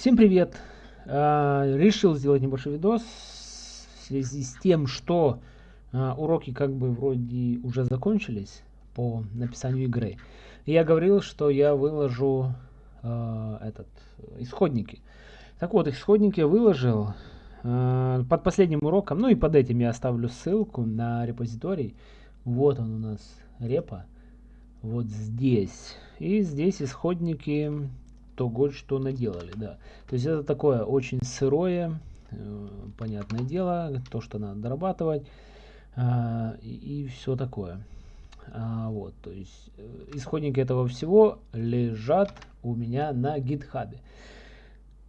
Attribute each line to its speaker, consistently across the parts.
Speaker 1: Всем привет! А, решил сделать небольшой видос в связи с тем, что а, уроки как бы вроде уже закончились по написанию игры. Я говорил, что я выложу а, этот исходники. Так вот, исходники я выложил под последним уроком, ну и под этим я оставлю ссылку на репозиторий. Вот он у нас репа, вот здесь. И здесь исходники того, что наделали, да. То есть это такое очень сырое, э, понятное дело, то, что надо дорабатывать э, и, и все такое. А, вот, то есть э, исходники этого всего лежат у меня на гитхабе.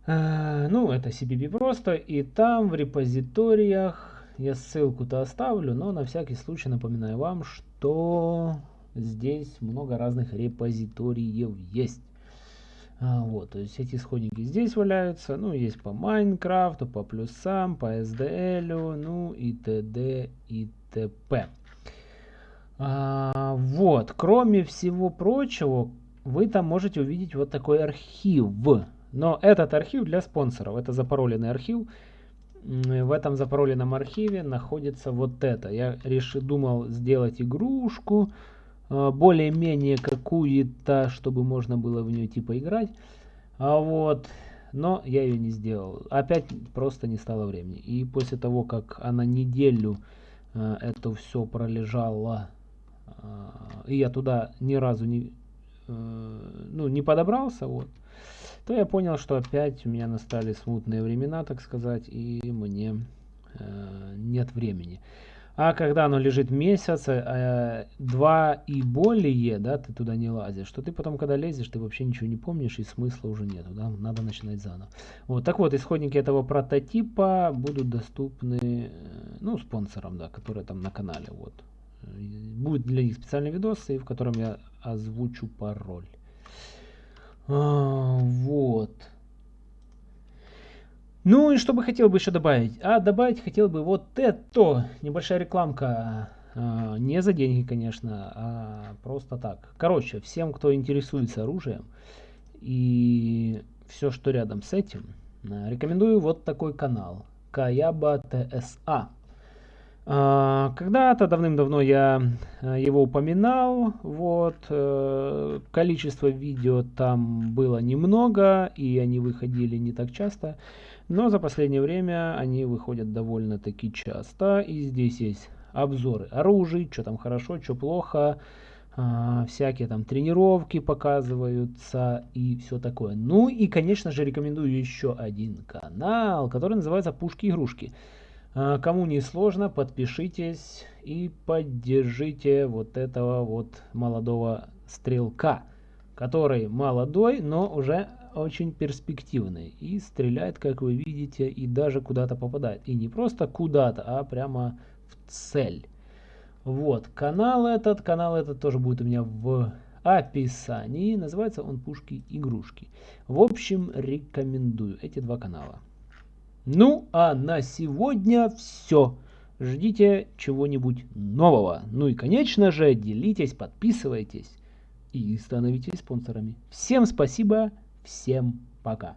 Speaker 1: Ну, это CPP просто, и там в репозиториях я ссылку-то оставлю, но на всякий случай напоминаю вам, что здесь много разных репозиториев есть. А, вот, то есть эти исходники здесь валяются, ну, есть по Майнкрафту, по плюсам, по SDL, ну, и т.д. и т.п. А, вот, кроме всего прочего, вы там можете увидеть вот такой архив. Но этот архив для спонсоров, это запароленный архив. В этом запароленном архиве находится вот это. Я решил, думал сделать игрушку, более-менее какую-то, чтобы можно было в нее типа играть. А вот, но я ее не сделал. Опять просто не стало времени. И после того, как она неделю э, это все пролежало, э, и я туда ни разу не, э, ну, не подобрался, вот, то я понял, что опять у меня настали смутные времена, так сказать, и мне э, нет времени. А когда оно лежит месяц, э, два и более, да, ты туда не лазишь, что ты потом, когда лезешь, ты вообще ничего не помнишь и смысла уже нету, да, надо начинать заново. Вот, так вот, исходники этого прототипа будут доступны, э, ну, спонсорам, да, которые там на канале, вот. Будет для них специальный видос, в котором я озвучу пароль. А, вот. Ну и что бы хотел бы еще добавить? А добавить хотел бы вот это, небольшая рекламка, а, не за деньги, конечно, а просто так. Короче, всем, кто интересуется оружием и все, что рядом с этим, а, рекомендую вот такой канал, Каяба ТСА. Когда-то давным-давно я его упоминал, вот, э, количество видео там было немного, и они выходили не так часто. Но за последнее время они выходят довольно-таки часто. И здесь есть обзоры оружия, что там хорошо, что плохо. А, всякие там тренировки показываются и все такое. Ну и, конечно же, рекомендую еще один канал, который называется «Пушки-игрушки». А, кому не сложно, подпишитесь и поддержите вот этого вот молодого стрелка, который молодой, но уже очень перспективный и стреляет, как вы видите, и даже куда-то попадает. И не просто куда-то, а прямо в цель. Вот, канал этот, канал этот тоже будет у меня в описании. Называется он «Пушки-игрушки». В общем, рекомендую эти два канала. Ну, а на сегодня все. Ждите чего-нибудь нового. Ну и, конечно же, делитесь, подписывайтесь и становитесь спонсорами. Всем спасибо. Всем пока.